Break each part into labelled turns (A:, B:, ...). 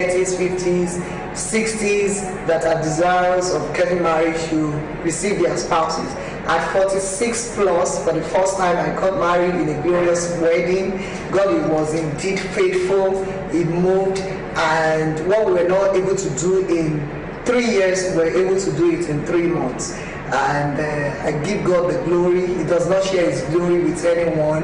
A: 30s, 50s, 60s that are desirous of getting married should receive their spouses. At 46 plus, for the first time, I got married in a glorious wedding. God was indeed faithful. He moved, and what we were not able to do in three years, we were able to do it in three months. And uh, I give God the glory. He does not share His glory with anyone.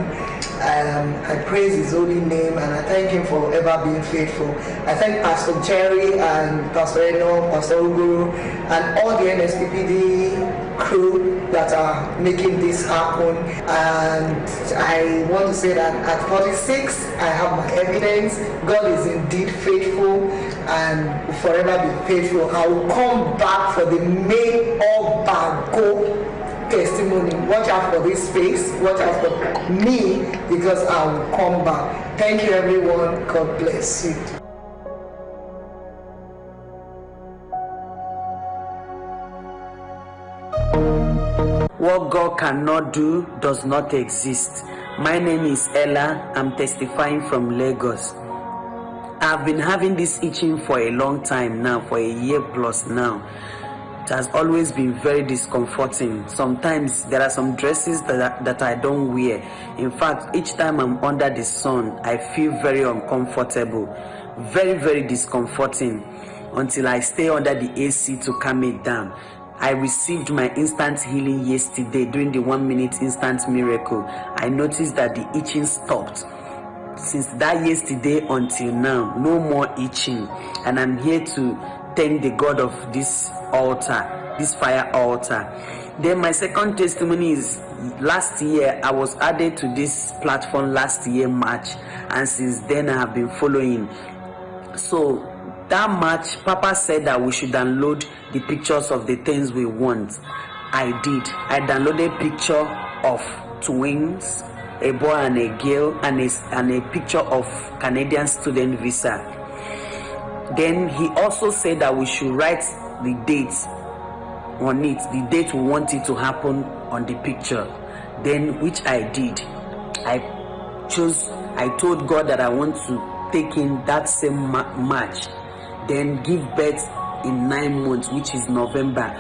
A: Um, I praise His holy name and I thank Him for ever being faithful. I thank Pastor Jerry and Pastor Eno, Pastor Uguru, and all the NSPPD crew that are making this happen. And I want to say that at 46, I have my evidence. God is indeed faithful and will forever be faithful. I will come back for the May Obago testimony. Watch out for this space. Watch out for me because I will come back. Thank you, everyone. God bless you.
B: What God cannot do does not exist. My name is Ella. I'm testifying from Lagos. I've been having this itching for a long time now, for a year plus now. Has always been very discomforting. Sometimes there are some dresses that, that I don't wear. In fact, each time I'm under the sun, I feel very uncomfortable. Very, very discomforting until I stay under the AC to calm it down. I received my instant healing yesterday during the one minute instant miracle. I noticed that the itching stopped. Since that yesterday until now, no more itching. And I'm here to thank the God of this altar, this fire altar. Then my second testimony is last year I was added to this platform last year March, and since then I have been following. So that March, Papa said that we should download the pictures of the things we want. I did. I downloaded a picture of twins, a boy and a girl, and a, and a picture of Canadian student visa. Then he also said that we should write the dates on it, the date we want it to happen on the picture. Then, which I did. I chose, I told God that I want to take in that same ma- March, then give birth in nine months, which is November.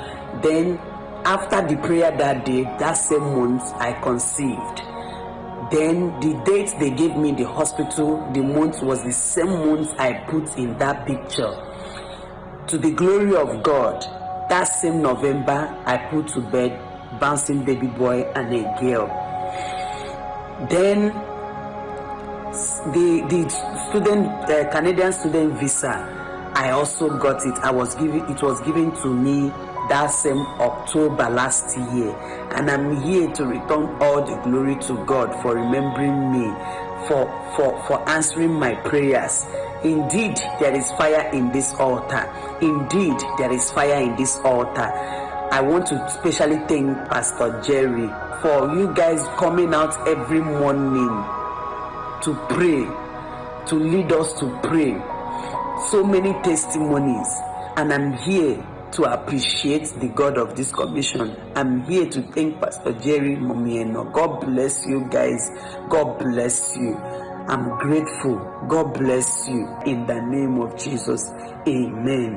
B: Then, after the prayer that day, that same month, I conceived. Then the date they gave me in the hospital, the month was the same month I put in that picture. To the glory of God, that same November I put to bed bouncing baby boy and a girl. Then the the student uh, Canadian student visa, I also got it. I was given it was given to me that same October last year, and I'm here to return all the glory to God for remembering me, for for for answering my prayers. Indeed, there is fire in this altar. Indeed, there is fire in this altar. I want to specially thank Pastor Jerry for you guys coming out every morning to pray, to lead us to pray. So many testimonies, and I'm here to appreciate the God of this commission. I'm here to thank Pastor Jerry Momieno. God bless you guys. God bless you. I'm grateful. God bless you. In the name of Jesus. Amen.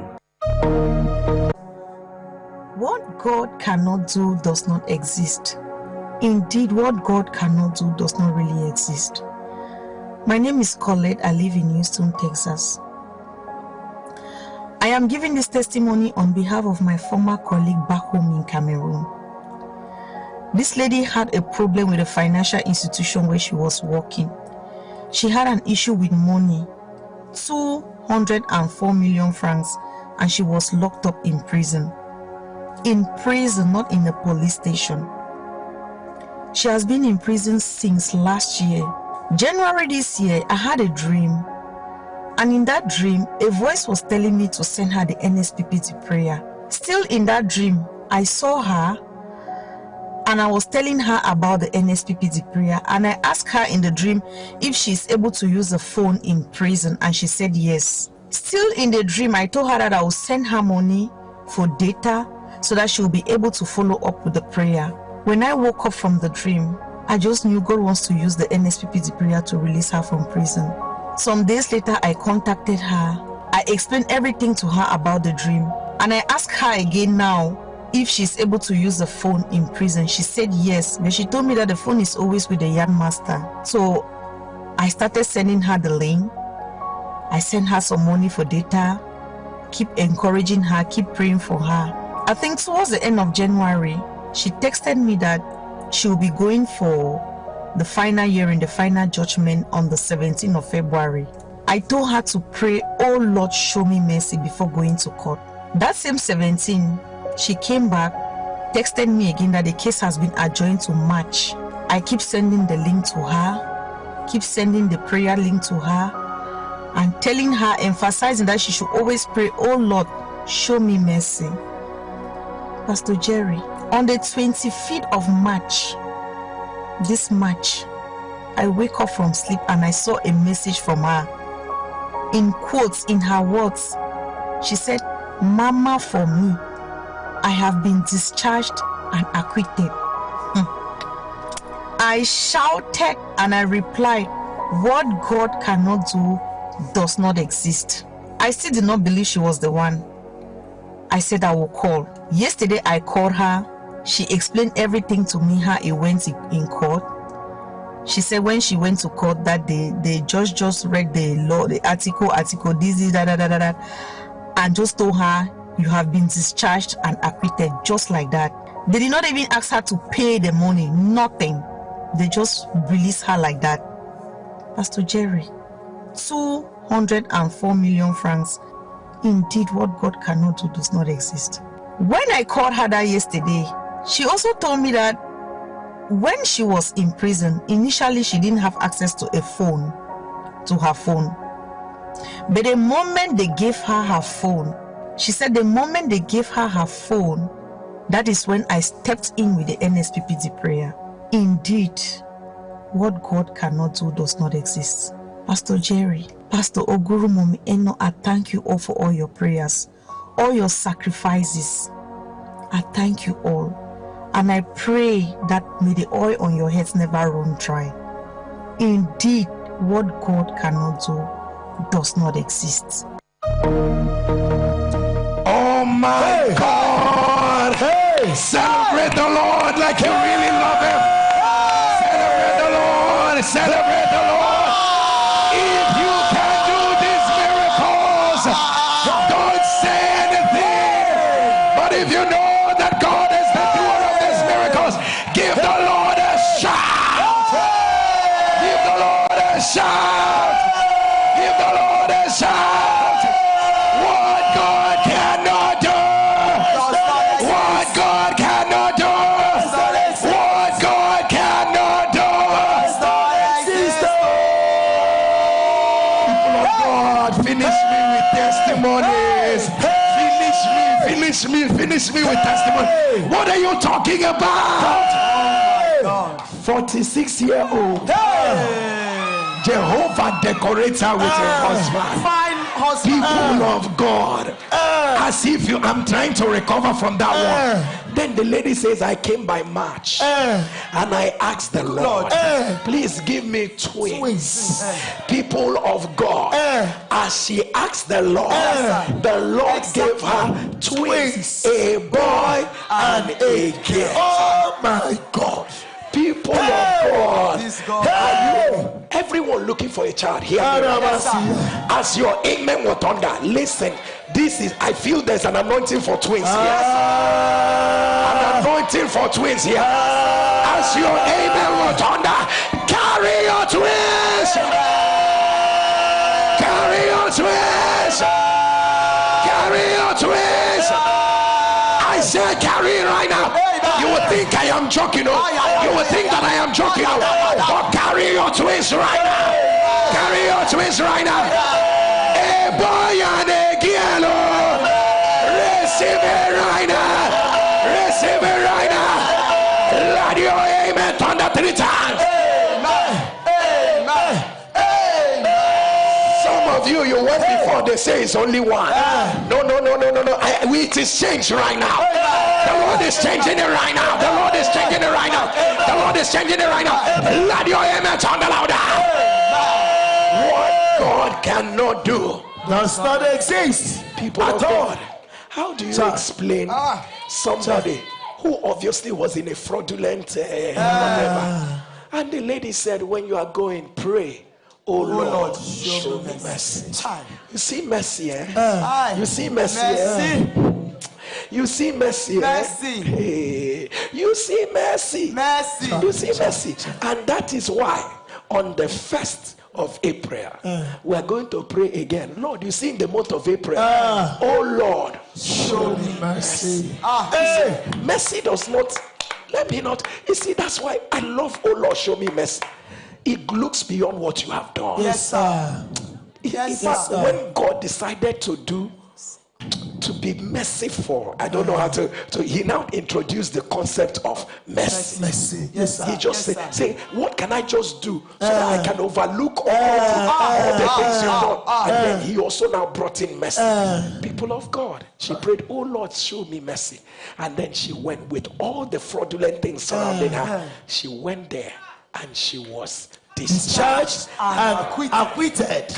C: What God cannot do does not exist. Indeed, what God cannot do does not really exist. My name is Colette. I live in Houston, Texas. I am giving this testimony on behalf of my former colleague back home in Cameroon. This lady had a problem with a financial institution where she was working. She had an issue with money 204 million francs and she was locked up in prison. In prison, not in a police station. She has been in prison since last year. January this year, I had a dream and in that dream, a voice was telling me to send her the NSPPD prayer. Still in that dream, I saw her and I was telling her about the NSPPD prayer. And I asked her in the dream if she's able to use the phone in prison, and she said yes. Still in the dream, I told her that I will send her money for data so that she will be able to follow up with the prayer. When I woke up from the dream, I just knew God wants to use the NSPPD prayer to release her from prison. Some days later, I contacted her I explained everything to her about the dream. And I asked her again now if she's able to use the phone in prison. She said yes, but she told me that the phone is always with the yard master. So I started sending her the link. I sent her some money for data. Keep encouraging her, keep praying for her. I think towards the end of January, she texted me that she will be going for the final hearing, the final judgment on the 17th of February. I told her to pray, Oh Lord, show me mercy before going to court. That same 17, she came back, texted me again that the case has been adjourned to March. I keep sending the link to her, keep sending the prayer link to her, and telling her, emphasizing that she should always pray, Oh Lord, show me mercy. Pastor Jerry, on the 25th of March, this March, I wake up from sleep and I saw a message from her. In quotes, in her words, she said, Mama, for me, I have been discharged and acquitted. Hmm. I shouted and I replied, What God cannot do does not exist. I still did not believe she was the one. I said I will call. Yesterday I called her. She explained everything to me how it went in court. She said when she went to court that day, the judge just read the law, the article, article, this, this, da, da, da, da and just told her you have been discharged and acquitted just like that. They did not even ask her to pay the money, nothing. They just released her like that. Pastor Jerry, 204 million francs. Indeed, what God cannot do does not exist. When I called her that yesterday, she also told me that when she was in prison, initially she didn't have access to a phone, to her phone. But the moment they gave her her phone, she said the moment they gave her her phone, that is when I stepped in with the NSPPD prayer. Indeed, what God cannot do does not exist. Pastor Jerry, Pastor Oguru Momi Eno, I thank you all for all your prayers, all your sacrifices. I thank you all. And I pray that may the oil on your heads never run dry. Indeed, what God cannot do does not exist.
D: Oh my hey. God! Hey. Celebrate the Lord like you really love What are you talking about? 46 year old. Jehovah decorates her with a ah, husband.
E: Fine husband.
D: People ah. of God, ah. as if you, I'm trying to recover from that one. The lady says, I came by March eh. and I asked the Lord, eh. please give me twins. People of God, eh. as she asked the Lord, the Lord gave her twins, a boy and a girl. Oh my God. People of God,
E: This God.
D: are you everyone looking for a child here? As your amen was thunder, listen. This is I feel there's an anointing for twins here. An ah. Anointing for twins here. As your amen was thunder, carry your twins. Carry your twins. Carry your twins. I said carry right now. You would think I am joking. Oh. You would think that I am joking. Oh. But carry your twins right now. Carry your twins right now. A boy and a girl. oh. Receive it thunder three times. Some of you, you went before they say it's only one. No, no, no, no, no, no. I, we, it is changed right now. The Lord is changing it right now. The Lord is changing it right now. The Lord is changing it right now. Let your amen sound louder. What God cannot do
F: does not exist
D: People
F: at all.
D: God, how do you explain
A: Ah.
D: somebody who obviously was in a fraudulent uh, whatever? And the lady said, When you are going, pray. Oh, Lord, show, me mercy.
A: Child.
D: You see mercy, eh? You see mercy, eh? You see mercy, eh?
A: Mercy.
D: Hey, you see mercy.
A: Mercy.
D: You see mercy. And that is why on the first of April, we are going to pray again. Lord, you see in the month of April, oh Lord,
F: show me mercy
A: Ah.
F: hey
D: mercy does not, let me not. You see, that's why I love, oh Lord, show me mercy. It looks beyond what you have done.
F: yes sir
A: Yes, sir.
D: when God decided to do to be merciful, I don't know how to. So he now introduced the concept of mercy.
F: mercy yes sir
D: He just
A: Yes,
D: said, say, what can I just do so that I uh. can overlook all, all the uh. things you've done? Uh. and then he also now brought in mercy. People of God, she prayed, oh Lord, show me mercy. And then she went with all the fraudulent things surrounding her. She went there and she was discharged.
F: and acquitted.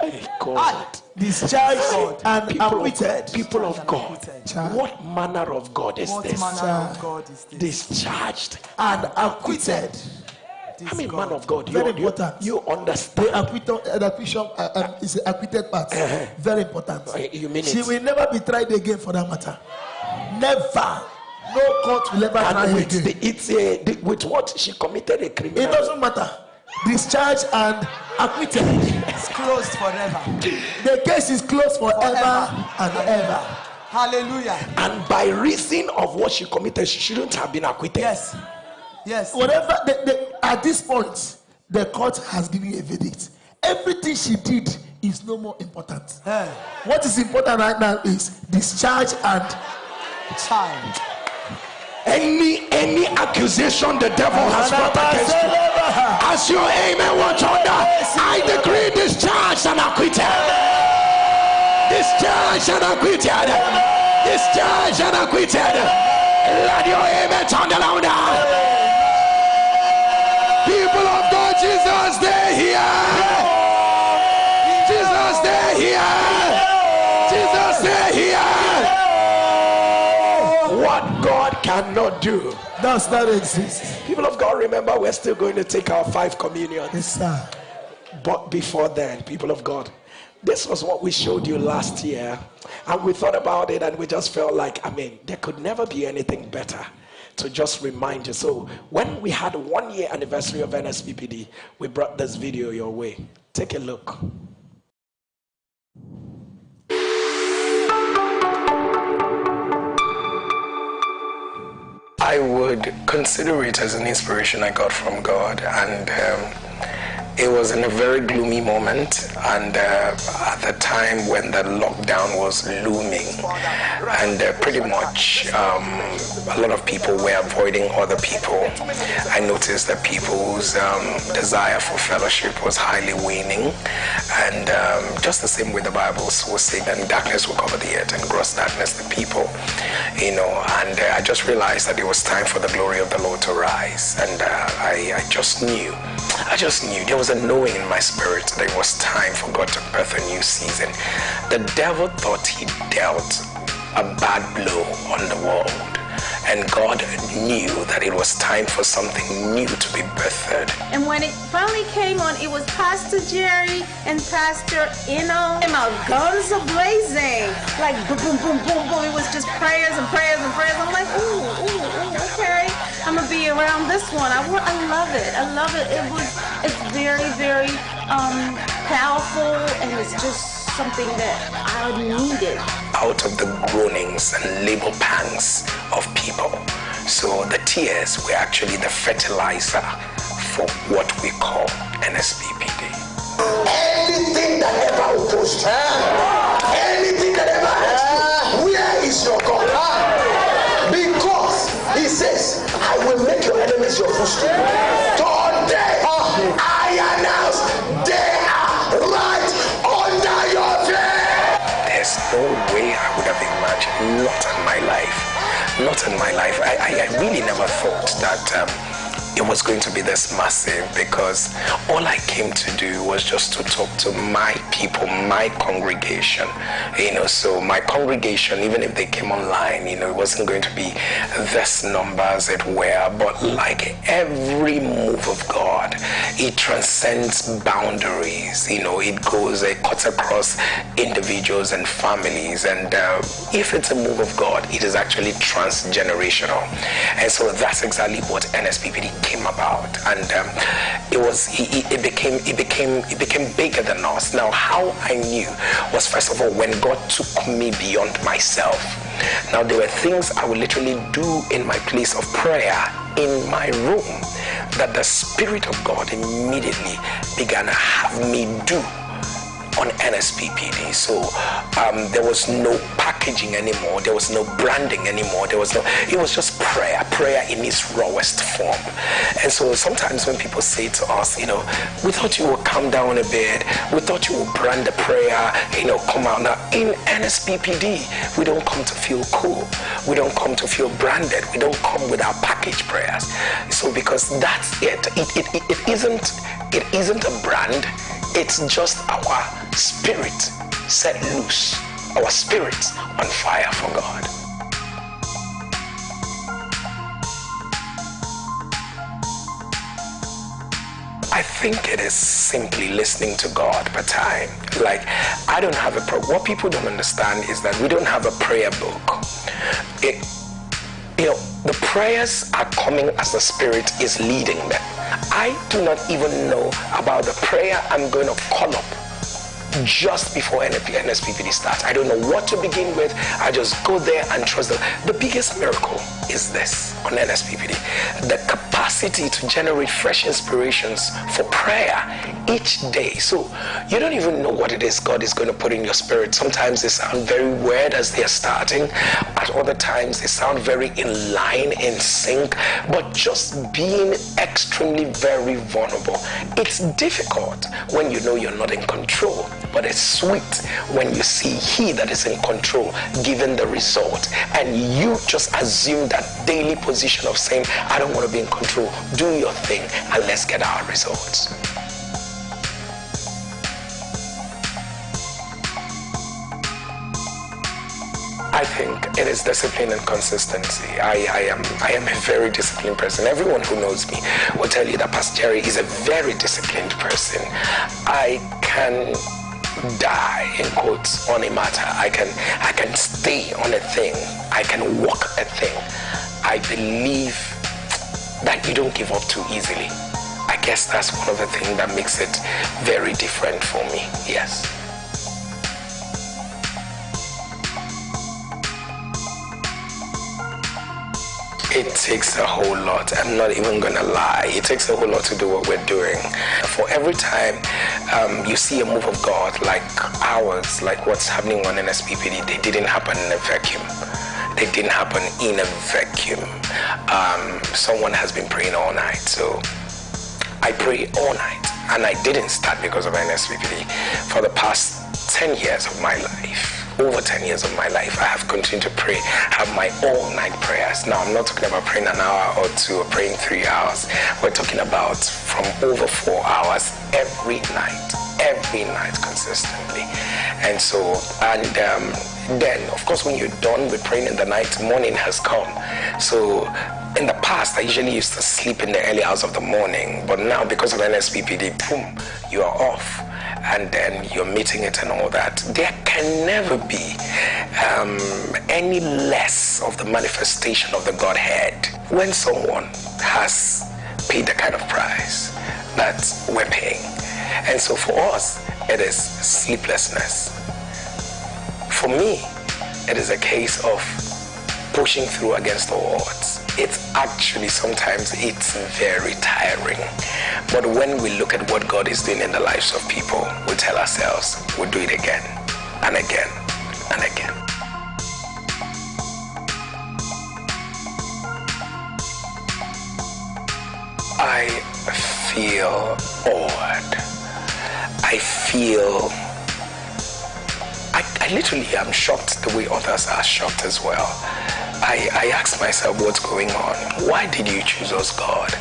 D: Hey, God.
F: discharged and
D: People
F: acquitted
D: of, people of God, what manner of God is
A: What
D: this?
A: God is this?
D: Discharged.
F: and acquitted
A: This
D: I mean,
A: God.
D: man of God, you,
F: Very
D: you,
F: important.
D: you
F: the
D: understand.
F: acquittal uh, the acquittal uh, um, is the acquitted part very important
D: Uh, you mean
F: she
D: it?
F: will never be tried again for that matter never no court will ever try
D: And with,
F: again
D: the, it's a, the, with what she committed a criminal.
F: it doesn't matter discharged and acquitted
A: It's closed forever.
F: the case is closed forever,
A: Forever.
F: and ever
A: Hallelujah.
D: And by reason of what she committed, she shouldn't have been acquitted.
A: Yes. Yes.
F: whatever the, the, at this point the court has given a verdict everything she did is no more important
A: Eh.
F: what is important right now is discharge and
A: Child.
D: Any any accusation the devil has brought against you, as your amen will thunder, I decree discharged and acquitted. Discharged and acquitted. Discharged and acquitted. Let your amen thunder louder. Cannot do.
F: does not exist
D: People of God, remember we're still going to take our five communions.
F: yes sir
D: But before then, people of God, this was what we showed you last year. And we thought about it and we just felt like, I mean, there could never be anything better to just remind you. So when we had one year anniversary of NSPPD, we brought this video your way. Take a look.
G: I would consider it as an inspiration I got from God, and um, it was in a very gloomy moment, and uh, at the time when the lockdown was looming, and uh, pretty much um, a lot of people were avoiding other people. I noticed that people's um, desire for fellowship was highly waning, and um, just the same way the Bible was saying that darkness will cover the earth and gross darkness the people, you know. And uh, I just realized that it was time for the glory of the Lord to rise, and uh, I, I just knew, I just knew. There was a knowing in my spirit that it was time for God to birth a new season. The devil thought he dealt a bad blow on the world. And God knew that it was time for something new to be birthed.
H: And when it finally came on, it was Pastor Jerry and Pastor Eno. And my guns are blazing. Like boom, boom, boom, boom, boom. It was just prayers and prayers and prayers. I'm like, ooh, ooh, ooh. I'm gonna be around this one. I, wa- I love it. I love it. It was, it's very, very um, powerful, and it's just something that I needed.
G: out of the groanings and labor pangs of people. So the tears were actually the fertilizer for what we call NSPPD.
D: Anything that ever opposed you, anything that ever hurt where is your God? He says, I will make your enemies your footstool. Today, I announce they are right under your feet.
G: There's no way I would have imagined, not in my life, not in my life. I, I, I really never thought that um, it was going to be this massive because all I came to do was just to talk to my people, my congregation. You know, so my congregation, even if they came online, you know, it wasn't going to be this number as it were, but like every move of God, it transcends boundaries. You know, it goes, it cuts across individuals and families. And uh, if it's a move of God, it is actually transgenerational. And so that's exactly what NSPPD came about, and um, it was it, it, became it became it became bigger than us. Now, how I knew was first of all when God took me beyond myself. Now, there were things I would literally do in my place of prayer in my room that the Spirit of God immediately began to have me do on NSPPD. So um, there was no packaging anymore. There was no branding anymore. There was no, it was just prayer, prayer in its rawest form. And so sometimes when people say to us, you know, we thought you would come down a bit. We thought you would brand the prayer, you know, come out. Now in NSPPD, we don't come to feel cool. We don't come to feel branded. We don't come with our package prayers. So because that's it. It, it, it, it isn't it isn't a brand it's just our spirit set loose, our spirit on fire for God. I think it is simply listening to God per time. Like, I don't have a. What people don't understand is that we don't have a prayer book. It, you know, the prayers are coming as the Spirit is leading them. I do not even know about the prayer I'm going to call up just before NSPPD starts. I don't know what to begin with. I just go there and trust them. The biggest miracle is this on NSPPD. The capacity to generate fresh inspirations for prayer each day. So you don't even know what it is God is going to put in your spirit. Sometimes they sound very weird as they're starting. At other times they sound very in line, in sync. But just being extremely very vulnerable. It's difficult when you know you're not in control but it's sweet when you see he that is in control given the result and you just assume that daily position of saying i don't want to be in control do your thing and let's get our results I think it is discipline and consistency. I, I, am I am a very disciplined person. Everyone who knows me will tell you that Pastor Jerry is a very disciplined person. I can die in quotes on a matter. I can I can stay on a thing. I can walk a thing. I believe that you don't give up too easily. I guess that's one of the things that makes it very different for me. Yes. it takes a whole lot. I'm not even gonna lie. It takes a whole lot to do what we're doing. For every time um, you see a move of God like ours, like what's happening on NSPPD, they didn't happen in a vacuum. They didn't happen in a vacuum. Um, someone has been praying all night. So I pray all night. And I didn't start because of NSPPD. For the past 10 years of my life, over 10 years of my life, I have continued to pray, have my all night prayers. Now, I'm not talking about praying an hour or two or praying three hours. We're talking about from over four hours every night, every night consistently. And so, and um, then, of course, when you're done with praying in the night, morning has come. So, in the past, I usually used to sleep in the early hours of the morning, but now because of NSPPD, boom, you are off and then you're meeting it and all that, there can never be um, any less of the manifestation of the Godhead when someone has paid the kind of price that we're paying. And so for us, it is sleeplessness. For me, it is a case of pushing through against the odds. It's actually sometimes it's very tiring. But when we look at what god is doing in the lives of people we tell ourselves we'll do it again and again and again. I feel awed i feel I, literally am shocked the way others are shocked as well I, I asked myself what's going on. Why did you choose us, God?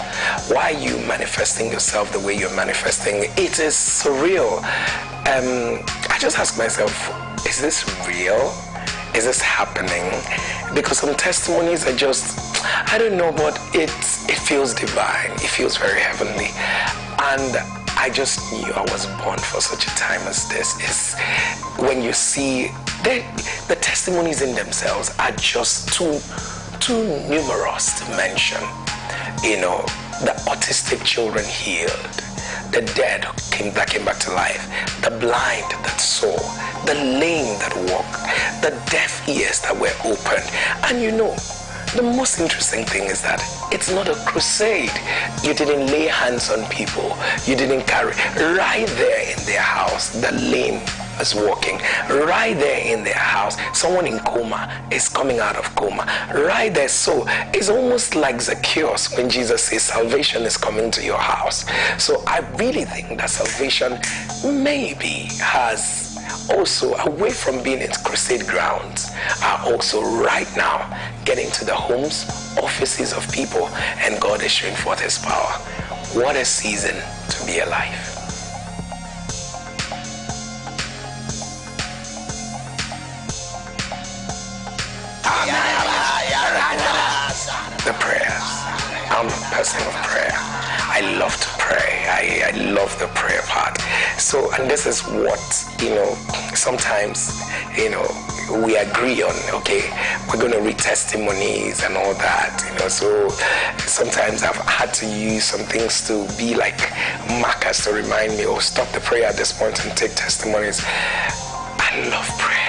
G: Why are you manifesting yourself the way you're manifesting? It is surreal. Um, I just ask myself, is this real? Is this happening? Because some testimonies are just, I don't know, but it it feels divine. It feels very heavenly, and I just knew I was born for such a time as this. Is when you see the, the testimonies in themselves are just too too numerous to mention. You know, the autistic children healed, the dead came that came back to life, the blind that saw, the lame that walked, the deaf ears that were opened, and you know the most interesting thing is that it's not a crusade. You didn't lay hands on people. You didn't carry. Right there in their house, the lame is walking. Right there in their house, someone in coma is coming out of coma. Right there. So it's almost like Zacchaeus when Jesus says salvation is coming to your house. So I really think that salvation maybe has also away from being in crusade grounds are also right now getting to the homes, offices of people, and God is showing forth his power. What a season to be alive. The prayers. I'm a person of prayer. I love to pray. I, I love the prayer part. So, and this is what, you know, sometimes, you know, we agree on, okay, we're going to read testimonies and all that, you know. So sometimes I've had to use some things to be like markers to remind me, or oh, stop the prayer at this point and take testimonies. I love prayers.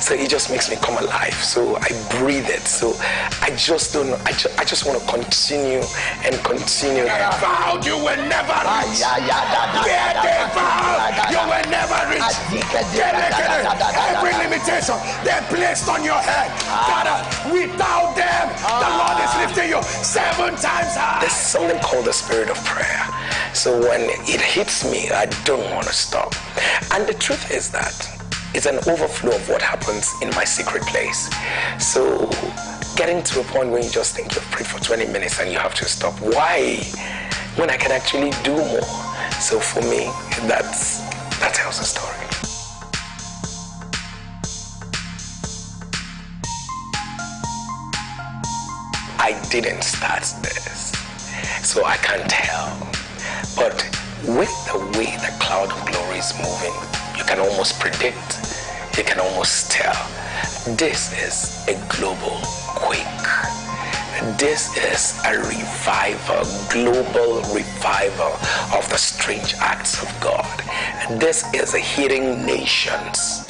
G: So it just makes me come alive. So I breathe it. So I just don't know. I, ju- I just want to continue and continue.
D: Vowed you will never reach. They vowed you will never reach. Every limitation they placed on your head. Ah. Father, without them, the ah. Lord is lifting you seven times high.
G: There's something called the spirit of prayer. So when it hits me, I don't want to stop. And the truth is that it's an overflow of what happens in my secret place. So getting to a point where you just think you've prayed for 20 minutes and you have to stop. Why? When I can actually do more. So for me, that's that tells the story. I didn't start this, so I can't tell. But with the way the cloud of glory is moving, you can almost predict you can almost tell this is a global quake. This is a revival, global revival of the strange acts of God. This is a hitting nations.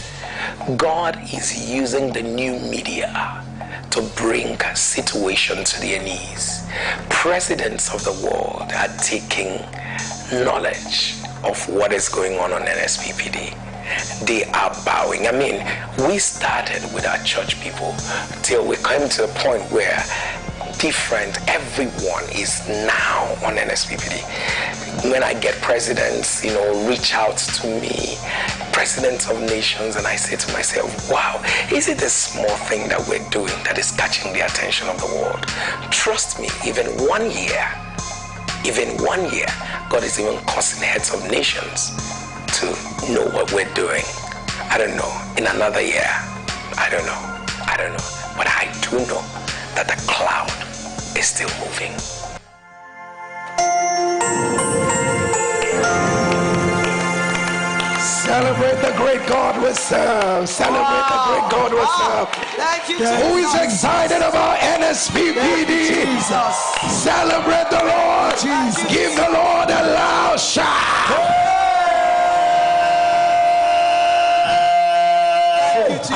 G: God is using the new media to bring situation to their knees. Presidents of the world are taking knowledge of what is going on on NSPPD they are bowing. I mean, we started with our church people till we came to a point where different, everyone is now on NSPPD. When I get presidents, you know, reach out to me, presidents of nations, and I say to myself, wow, is it a small thing that we're doing that is catching the attention of the world? Trust me, even one year, even one year, God is even causing heads of nations to know what we're doing. I don't know. In another year, I don't know. I don't know. But I do know that the cloud is still moving.
D: Celebrate the great God we serve. Celebrate wow. the great God we serve.
I: Thank you,
D: Who is excited about NSPPD? Celebrate the Lord. Jesus. Give the Lord a loud shout.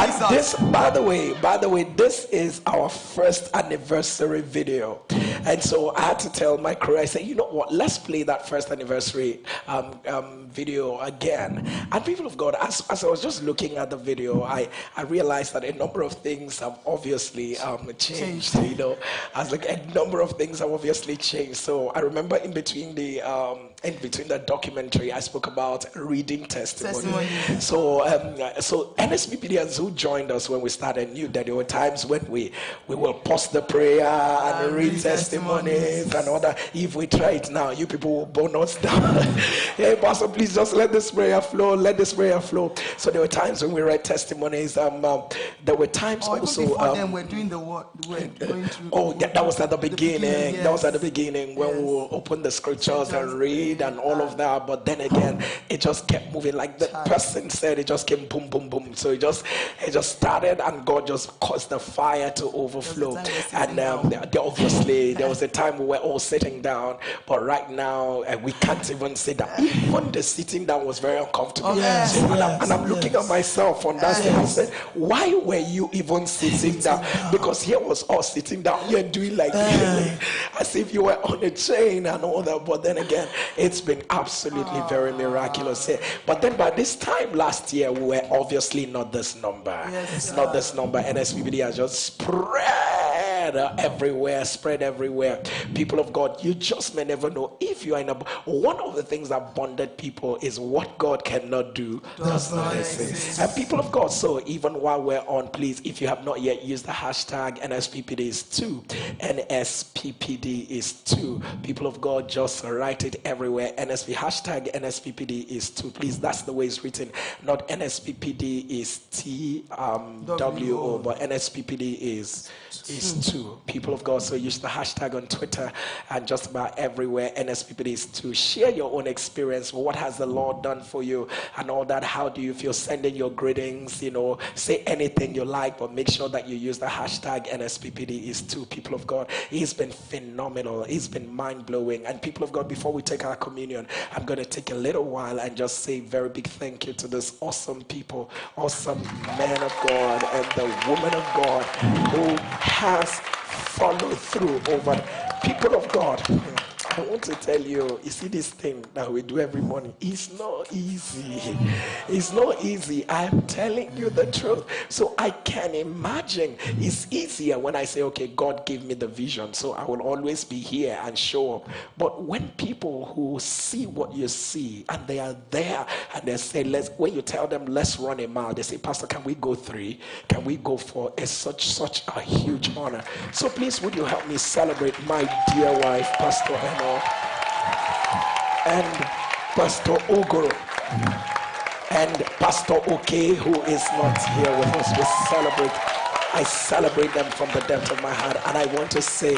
D: And this, by the way, by the way, this is our first anniversary video. And so I had to tell my crew, I said, you know what, let's play that first anniversary um, um, video again. And people of God, as, as I was just looking at the video, I, I realized that a number of things have obviously um, changed, changed. You know, as like a number of things have obviously changed. So I remember in between the um, in between that documentary, I spoke about reading testimony.
A: Testimony.
D: So, um, so NSPPDians who joined us when we started knew that there were times when we we will post the prayer and
A: And
D: read
A: read
D: testimonies
A: testimonies.
D: and all that. If we try it now, you people will burn us down. hey, Pastor, please just let this prayer flow. Let this prayer flow. So there were times when we read testimonies. Um, um, there were times
A: even
D: also.
A: before
D: um,
A: them, we're doing the work. We're going through.
D: Oh, yeah, that was at the beginning.
A: beginning,
D: That was at the beginning when we
A: Yes.
D: will open the scriptures and
A: Just
D: and all of that. But then again, it just kept moving. Like the person said, it just came boom, boom, boom. So it just it just started, and God just caused the fire to overflow.
A: time we were
D: And um, there- obviously, there was a time we were all sitting down, but right now uh, we can't even sit down. Even the sitting down was very uncomfortable.
A: Yes,
D: So, and, I'm, and I'm looking at myself on that thing. I said, Why were you even sitting down? Because here was us sitting down here doing like as if you were on a chain and all that. But then again, it's been absolutely oh. very miraculous here. But then by this time last year, we were obviously not this number.
A: Yes,
D: not this number. NSPPD has just spread uh, everywhere, spread everywhere. People of God, you just may never know if you are in a. One of the things that bonded people is what God cannot do does not exist. And people of God, so even while we're on, please, if you have not yet used the hashtag NSPPD is two, NSPPD is two. People of God, just write it everywhere. NSP hashtag NSPPD is two. Please, that's the way it's written. Not NSPPD is T um, W O, but NSPPD is is two. People of God, so use the hashtag on Twitter and just about everywhere. NSPPD is two. Share your own experience. What has the Lord done for you and all that? How do you feel? Sending your greetings, you know, say anything you like, but make sure that you use the hashtag NSPPD is two. People of God, He's been phenomenal. He's been mind blowing. And people of God, before we take our communion, I'm going to take a little while and just say very big thank you to this awesome people, awesome man of God, and the woman of God who has followed through over people of God. I want to tell you, you see this thing that we do every morning. It's not easy. It's not easy. I'm telling you the truth. So I can imagine it's easier when I say, okay, God gave me the vision, so I will always be here and show up. But when people who see what you see and they are there and they say, let's when you tell them let's run a mile, they say, Pastor, can we go three? Can we go four? It's such such a huge honor. So please would you help me celebrate my dear wife, Pastor And Pastor Ogoro and Pastor OK, who is not here with us. We celebrate. I celebrate them from the depth of my heart, and I want to say,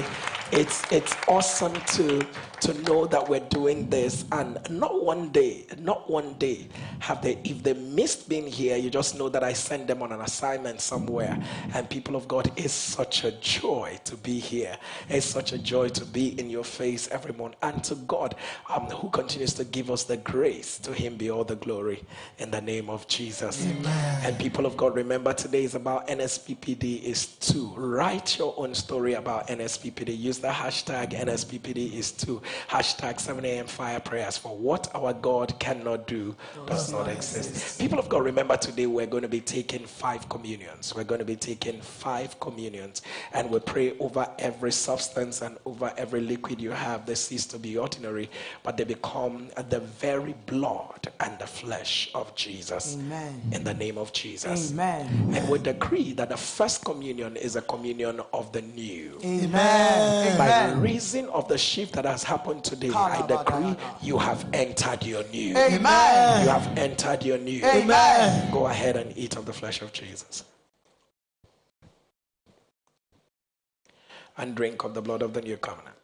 D: it's it's awesome to to know that we're doing this, and not one day, not one day have they. If they missed being here, you just know that I sent them on an assignment somewhere. And people of God, it's such a joy to be here. It's such a joy to be in your face every morning, and to God, um, who continues to give us the grace. To Him be all the glory in the name of Jesus. And people of God, remember today is about NSPPD is to Write your own story about NSPPD. Use the hashtag NSPPD is two. Hashtag 7 a.m. fire prayers for what our God cannot do does not exist. People of God, remember today we're going to be taking five communions. We're going to be taking five communions and we pray over every substance and over every liquid you have. They cease to be ordinary, but they become the very blood and the flesh of Jesus.
A: Amen.
D: In the name of Jesus.
A: Amen.
D: And we decree that the first communion is a communion of the new.
A: Amen.
D: By
A: Amen.
D: reason of the shift that has happened today, I decree you have entered your new.
A: Amen.
D: You have entered your new.
A: Amen.
D: Go ahead and eat of the flesh of Jesus. And drink of the blood of the new covenant.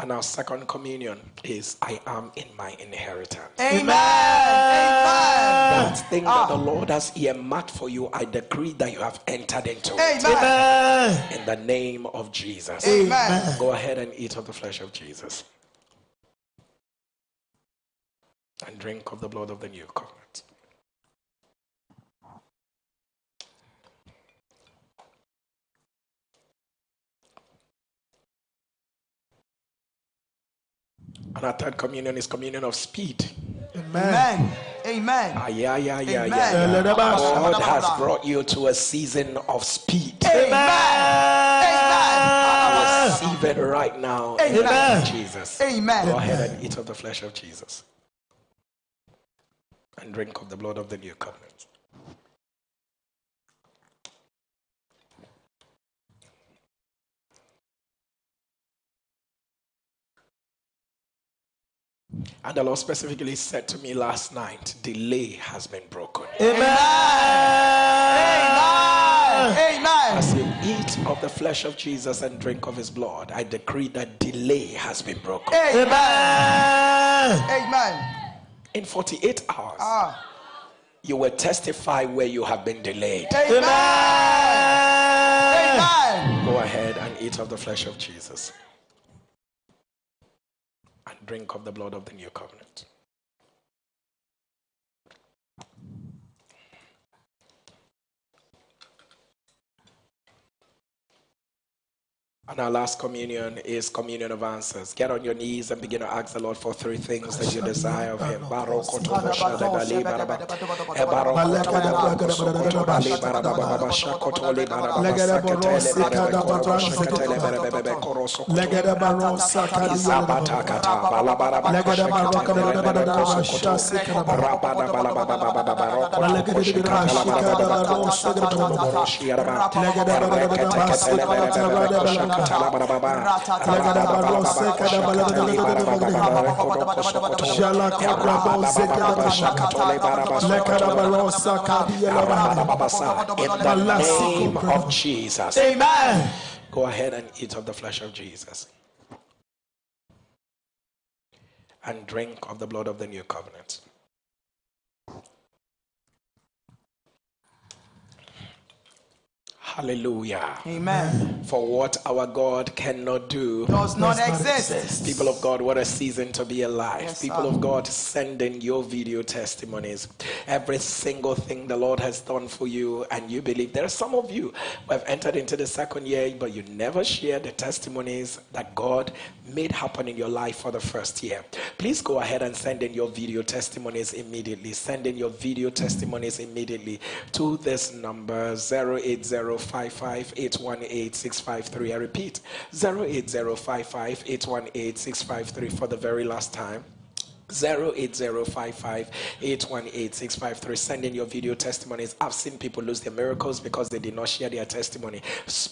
D: And our second communion is I am in my inheritance.
A: Amen. Amen.
D: That thing that the
A: Ah.
D: Lord has earmarked for you, I decree that you have entered into it.
A: Amen.
D: In the name of Jesus.
A: Amen.
D: Go ahead and eat of the flesh of Jesus. And drink of the blood of the new covenant. And our third communion is communion of speed.
A: Amen. Amen.
D: Ah, yeah, yeah, yeah,
A: Amen.
D: yeah, yeah. God has brought you to a season of speed.
A: Amen. Amen.
D: I receive it right now. in the name
A: Amen.
D: of Jesus.
A: Amen.
D: Go ahead and eat of the flesh of Jesus. And drink of the blood of the new covenant. And the Lord specifically said to me last night, delay has been broken.
A: Amen. Amen. Amen.
D: As you eat of the flesh of Jesus and drink of his blood, I decree that delay has been broken.
A: Amen. Amen.
D: In 48 hours,
A: Ah.
D: you will testify where you have been delayed.
A: Amen. Amen.
D: Go ahead and eat of the flesh of Jesus and drink of the blood of the new covenant. And our last communion is communion of answers. Get on your knees and begin to ask the Lord for three things that you desire of Him. In the name of Jesus.
A: Amen.
D: Go ahead and eat of the flesh of Jesus. And drink of the blood of the new covenant. Hallelujah.
A: Amen.
D: For what our God cannot do
A: Does not exist.
D: People of God, what a season to be alive.
A: Yes,
D: People
A: sir.
D: of God, send in your video testimonies. Every single thing the Lord has done for you, and you believe. There are some of you who have entered into the second year, but you never share the testimonies that God made happen in your life for the first year. Please go ahead and send in your video testimonies immediately. Send in your video testimonies immediately to this number 08055818653. I repeat 08055818653 for the very last time. 08055818653 send in your video testimonies. I've seen people lose their miracles because they did not share their testimony.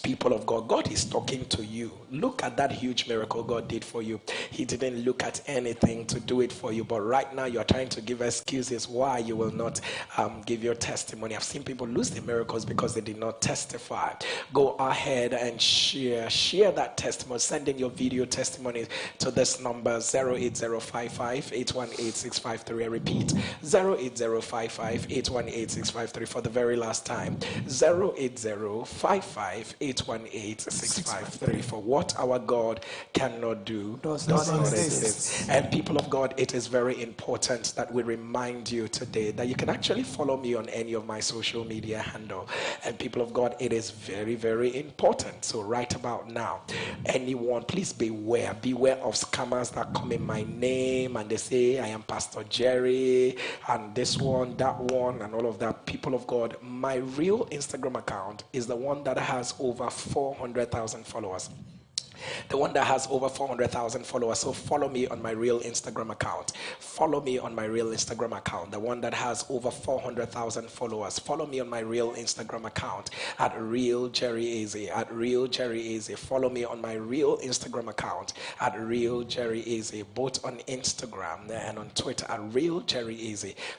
D: People of god god is talking to you. Look at that huge miracle god did for you. He didn't look at anything to do it for you but right now you're trying to give excuses why you will not um, give your testimony. I've seen people lose their miracles because they did not testify. Go ahead and share share that testimony. Send in your video testimonies to this number 08055 818 I repeat 08055 818 for the very last time 08055 818 for what our God cannot do
A: Does not exist.
D: exist. And people of God, it is very important that we remind you today that you can actually follow me on any of my social media handle. And people of God, it is very, very important. So right about now, anyone, please beware. Beware of scammers that come in my name and they say, I am Pastor Jerry and this one, that one, and all of that. People of God, my real Instagram account is the one that has over 400,000 followers the one that has over 400,000 followers. So follow me on my real Instagram account. Follow me on my real Instagram account, the one that has over 400,000 followers. Follow me on my real Instagram account at Real Jerry. At Real Jerry. Follow me on my real Instagram account at Real Jerry both on Instagram and on Twitter at Real Jerry.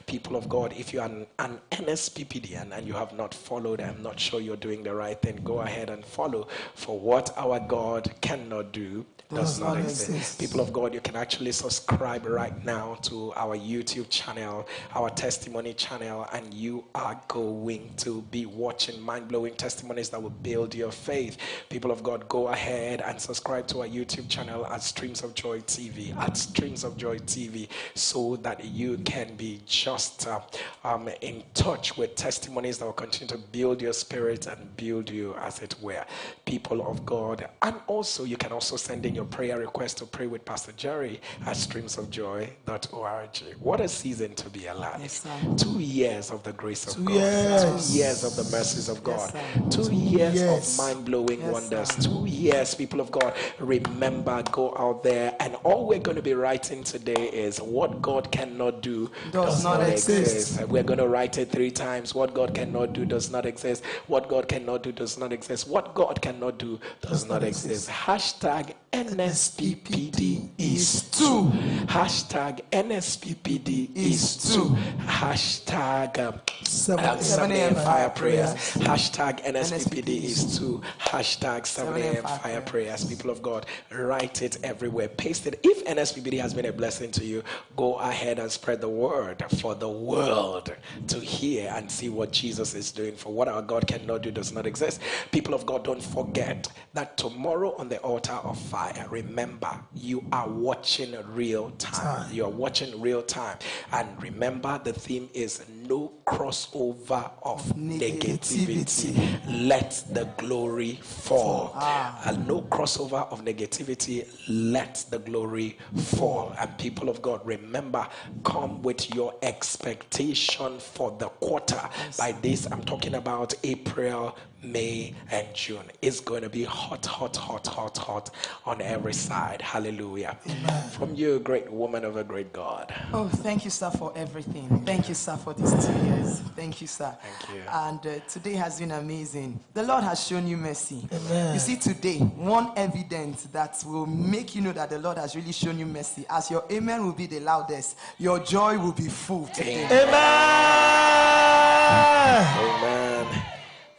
D: People of God, if you are an, an and you have not followed, I'm not sure you're doing the right thing. Go ahead and follow. For what our God cannot do does not exist. People of God, you can actually subscribe right now to our YouTube channel, our testimony channel, and you are going to be watching mind blowing testimonies that will build your faith. People of God, go ahead and subscribe to our YouTube channel at Streams of Joy TV, at Streams of Joy TV, so that you can be just uh, um, in touch with testimonies that will continue to build your spirit and build you, as it were. People of God, and also also you can also send in your prayer request to pray with Pastor Jerry at streamsofjoy.org. What a season to be alive.
A: Yes, sir.
D: Two years of the grace of
A: Two
D: God.
A: years.
D: Two years of the mercies of God.
A: Yes, sir.
D: Two years
A: years.
D: of mind-blowing
A: Yes,
D: wonders.
A: sir.
D: Two years, people of God. Remember, go out there and all we're going to be writing today is what God cannot do
A: Does not exist.
D: We're going to write it three times. What God cannot do does not exist. What God cannot do does not exist. What God cannot do does not exist. Hashtag NSPPD is two. Hashtag NSPPD is two. Hashtag um,
A: Seven-
D: um,
A: 7
D: 7 a.m. fire prayers. Hashtag NSPPD is two. Hashtag 7
A: 7
D: a.m. fire prayers. People of God, write it everywhere. Paste it. If NSPPD has been a blessing to you, go ahead and spread the word for the world to hear and see what Jesus is doing. For what our God cannot do does not exist. People of God, don't forget that tomorrow on the altar of fire, remember, you are watching real time. You are watching real time. And remember, the theme is no crossover of negativity. Let the glory fall. Ah. And no crossover of negativity. Let the glory fall. And people of God, remember, come with your expectation for the quarter. By this, I'm talking about April, May, and June. It's going to be hot, hot, hot, hot, hot on every side. Hallelujah. Amen. From you, great woman of a great God.
A: Oh, thank you, sir, for everything. Thank you, sir, for these two years. Thank you, sir.
D: Thank you.
A: And uh, today has been amazing. The Lord has shown you mercy. Amen. You see, today, one evidence that will make you know that the Lord has really shown you mercy, as your amen will be the loudest, your joy will be full today.
D: Amen.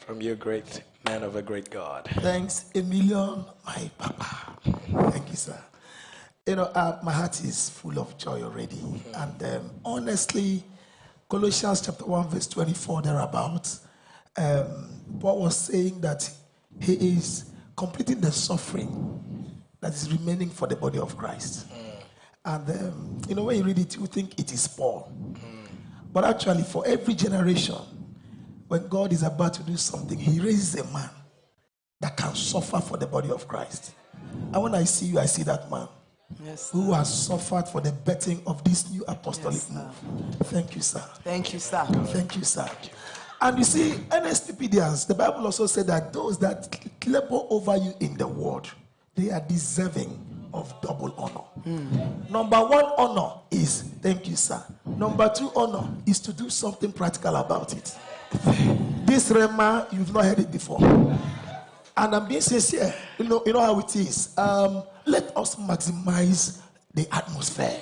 D: From you, great man of a great God.
F: Thanks a million, my papa. Thank you, sir. You know, uh, my heart is full of joy already. And um, honestly, Colossians chapter 1, verse 24, thereabouts, um, Paul was saying that he is completing the suffering that is remaining for the body of Christ. And, um, you know, when you read it, you think it is Paul. But actually, for every generation, when God is about to do something, he raises a man that can suffer for the body of Christ. And when I see you, I see that man
A: Yes.
F: who has suffered for the betting of this new apostolic
A: Yes,
F: move. Thank you, sir.
A: Thank you, sir.
F: Thank you, sir. And you see, NSPPDians, the Bible also said that those that labor over you in the world, they are deserving of double honor. Hmm. Number one honor is thank you, sir. Number two honor is to do something practical about it. This Rhema, you've not heard it before. And I'm being sincere. You know, you know how it is. Um, let us maximize the atmosphere.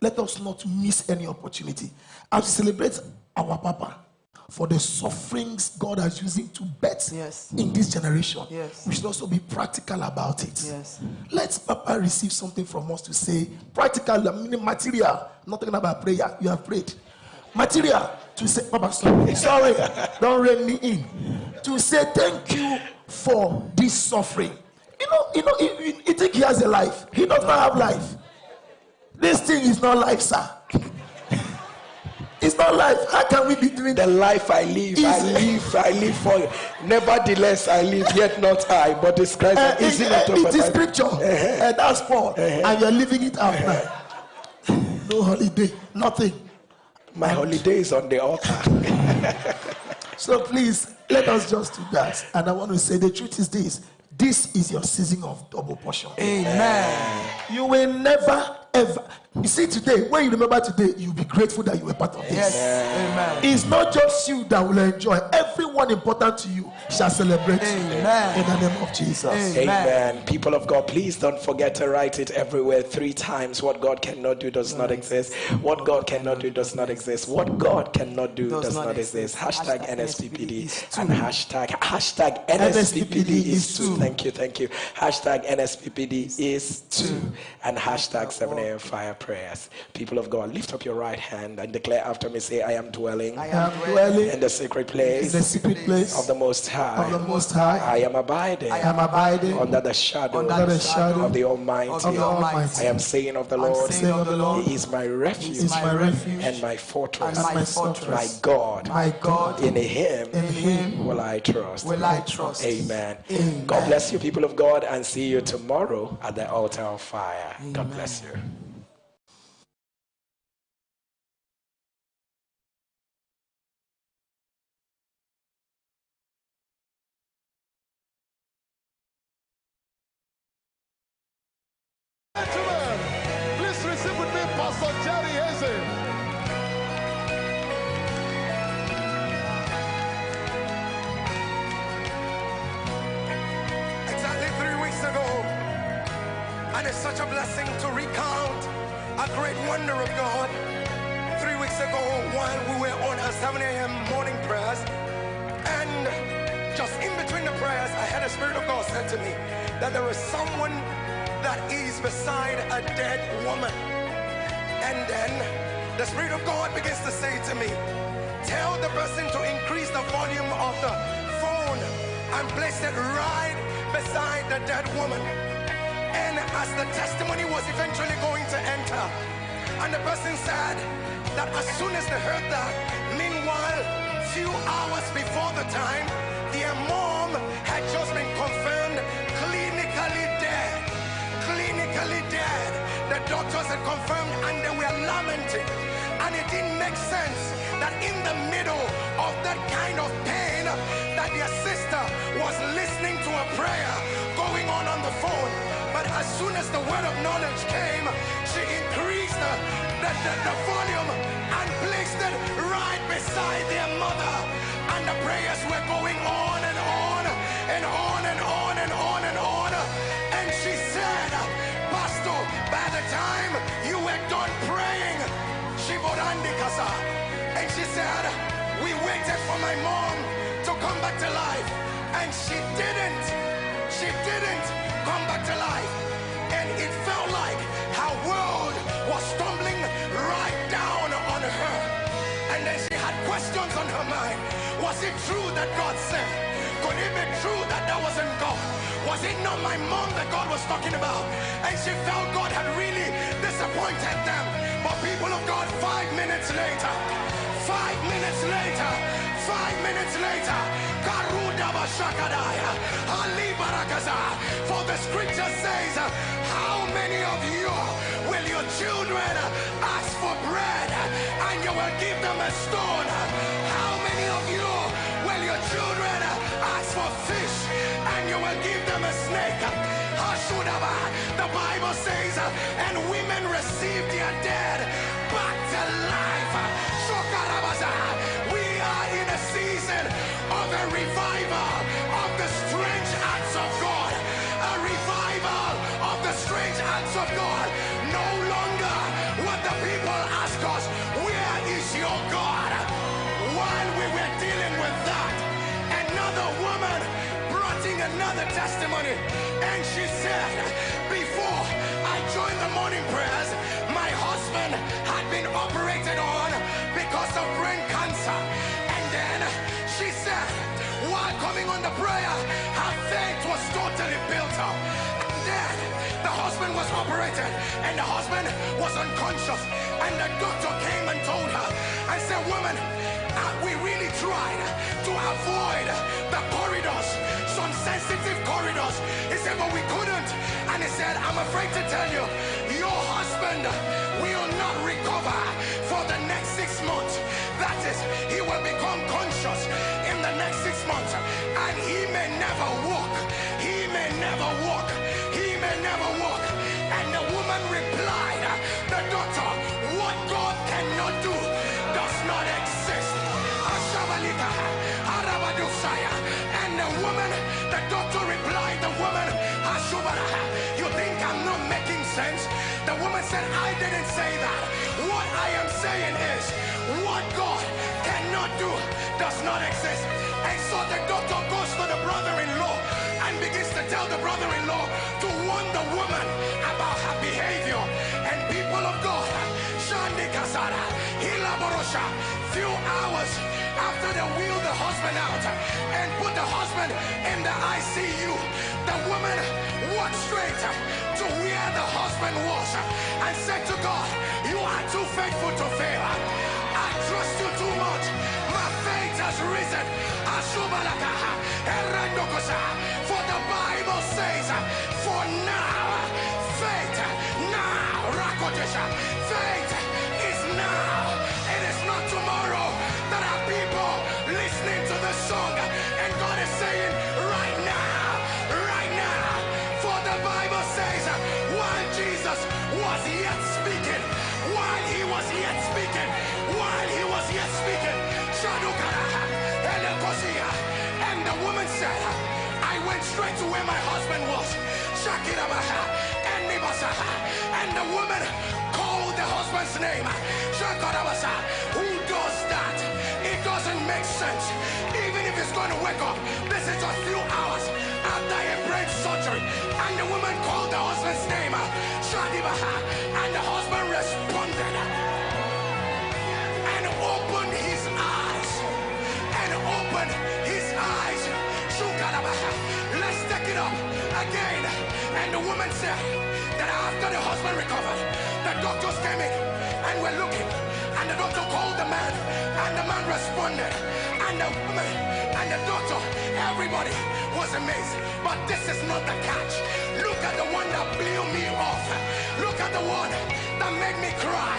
F: Let us not miss any opportunity. As we celebrate our Papa for the sufferings God has used him to bet
A: Yes.
F: in this generation,
A: Yes.
F: we should also be practical about it.
A: Yes.
F: Let Papa receive something from us to say, practical, I mean material. I'm not talking about prayer. You have prayed. Material to say, Papa, sorry, sorry, don't rein me in. To say thank you for this suffering. You know, you know, you, think he has a life. He does not have life. This thing is not life, sir. It's not life. How can we be doing
D: The life I live, I live, I live for you. Nevertheless, I live, yet not I, but it's Christ.
F: Uh,
D: is
F: it, uh,
D: it.
F: is scripture. Uh, that's Paul. And you're living it out now. No holiday, nothing.
D: My holiday is on the altar.
F: So please let us just do that. And I want to say the truth is this this is your season of double portion.
A: Amen.
F: You will never ever. You see, today, when you remember today, you'll be grateful that you were part of this.
A: Yes. Amen.
F: It's not just you that will enjoy. Everyone important to you shall celebrate
A: Amen.
F: in the name of Jesus.
A: Amen.
D: Amen. People of God, please don't forget to write it everywhere three times. What God cannot do does not exist. What God cannot do does not exist. What God cannot do does, not exist. Hashtag NSPPD and hashtag hashtag NSPPD is two. Thank you, thank you. Hashtag NSPPD is two and hashtag 7 a.m. fire prayer. Prayers. People of God, lift up your right hand and declare after me, say, I am dwelling
F: I
A: I
F: am
A: am
F: dwelling
A: dwelling
D: in the secret
A: in
D: place
A: the secret place
D: of the Most High.
A: of the Most High.
D: I am abiding
A: I am abiding
D: under the shadow
F: Under
A: under the shadow
D: of the Almighty.
F: of
A: of the Almighty.
D: I am saying of the Lord,
F: saying of the Lord,
D: He is my refuge
A: is my refuge
D: and my fortress,
F: my
A: my
F: fortress.
D: my God.
F: My God,
D: In Him
A: In Him
D: will I trust.
F: will I trust.
D: Amen.
A: Amen.
D: God bless you, people of God, and see you tomorrow at the altar of fire. God bless you.
J: A dead woman. And then the Spirit of God begins to say to me, Tell the person to increase the volume of the phone and place it right beside the dead woman. And as the testimony was eventually going to enter, and the person said that as soon as they heard that, meanwhile, few hours before the time, their mom had The doctors had confirmed and they were lamenting. And it didn't make sense that in the middle of that kind of pain, that their sister was listening to a prayer going on on the phone. But as soon as the word of knowledge came, she increased the, the, the, the volume and placed it right beside their mother. And the prayers were going on and on and on and on the time you were done praying, she Kasa. And she said, We waited for my mom to come back to life. And she didn't. She didn't come back to life. And it felt like her world was tumbling right down on her. And then she had questions on her mind. Was it true that God said? Could it be true that that wasn't God? Was it not my mom that God was talking about? And she felt God had really disappointed them. But people of God, five minutes later, five minutes later, five minutes later. For the scripture says, How many of you will your children ask for bread and you will give them a stone? For fish and you will give them a snake? Hashudaba. The Bible says, and women receive their dead back to life. Shokarabaza. We are in a season of a revival of the strange acts of God. A revival of the strange acts of God. Another testimony. And she said, Before I joined the morning prayers, my husband had been operated on because of brain cancer. And then she said, while coming on the prayer, her faith was totally built up. And then the husband was operated, and the husband was unconscious. And the doctor came and told her, I said, Woman, uh, we really tried to avoid the corridors, some sensitive corridors. He said, but we couldn't. And he said, I'm afraid to tell you, your husband will not recover for the next six months. That is, he will become conscious in the next six months. And he may never walk. He may never walk. He may never walk. And the woman replied, the doctor, the doctor replied, the woman, Ashubara, you think I'm not making sense? The woman said, I didn't say that. What I am saying is, what God cannot do does not exist. And so the doctor goes to the brother-in-law and begins to tell the brother-in-law to warn the woman about her behavior. And people of God, Few hours after they wheeled the husband out and put the husband in the ICU, the woman walked straight to where the husband was and said to God, You are too faithful to fail. I trust you too much. My faith has risen. For the Bible says, For now, faith, now, faith straight to where my husband was. And the woman called the husband's name. Who does that? It doesn't make sense. Even if he's going to wake up, this is a few hours after a brain surgery. And the woman called the husband's name. And the husband responded and opened his eyes. And opened up again. And the woman said that after the husband recovered, the doctors came in and were looking. And the doctor called the man, and the man responded. And the woman and the doctor, everybody was amazed. But this is not the catch. Look at the one that blew me off. Look at the one that made me cry.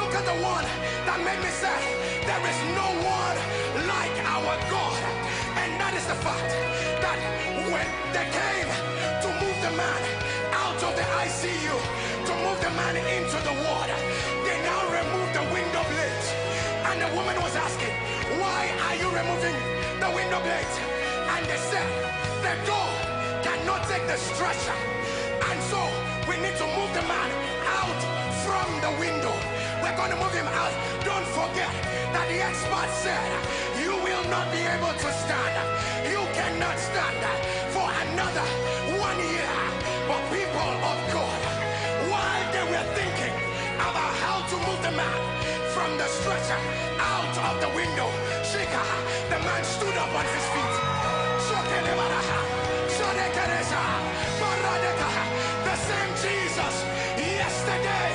J: Look at the one that made me say, There is no one like our God. And that is the fact that when they came to move the man out of the ICU, to move the man into the water, they now removed the window blades. And the woman was asking, Why are you removing the window blades? And they said, The door cannot take the stretcher. And so we need to move the man out from the window. We're going to move him out. Don't forget that the expert said, not be able to stand. You cannot stand for another one year. But people of God, while they were thinking about how to move the man from the stretcher out of the window, Shika, the man stood up on his feet. The same Jesus yesterday